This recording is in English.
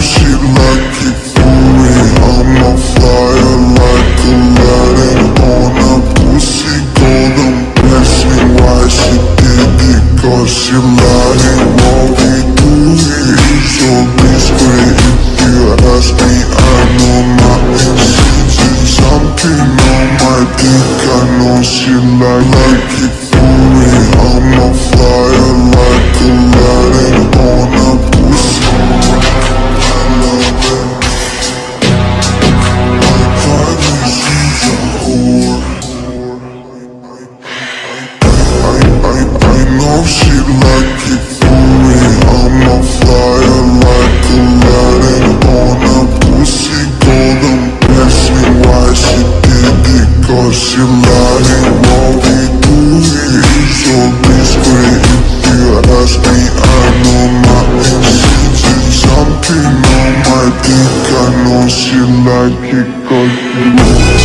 Shit like for I'm on fire like Aladdin On a pussy Ask me why she did it Cause she lied what we do here is ask me I know my on my dick I know she like it. Know she like it for me. I'm a fire like Aladdin on a pussy golden blessing Why she did it? Cause she lying What we do here is so discreet If you ask me I know my intentions Something on my dick I know she like it cause she